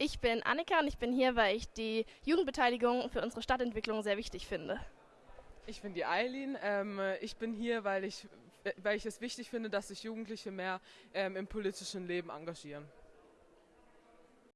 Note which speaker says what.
Speaker 1: Ich bin Annika und ich bin hier, weil ich die Jugendbeteiligung für unsere Stadtentwicklung sehr wichtig finde.
Speaker 2: Ich bin die Eileen. Ähm, ich bin hier, weil ich, weil ich es wichtig finde, dass sich Jugendliche mehr ähm, im politischen Leben engagieren.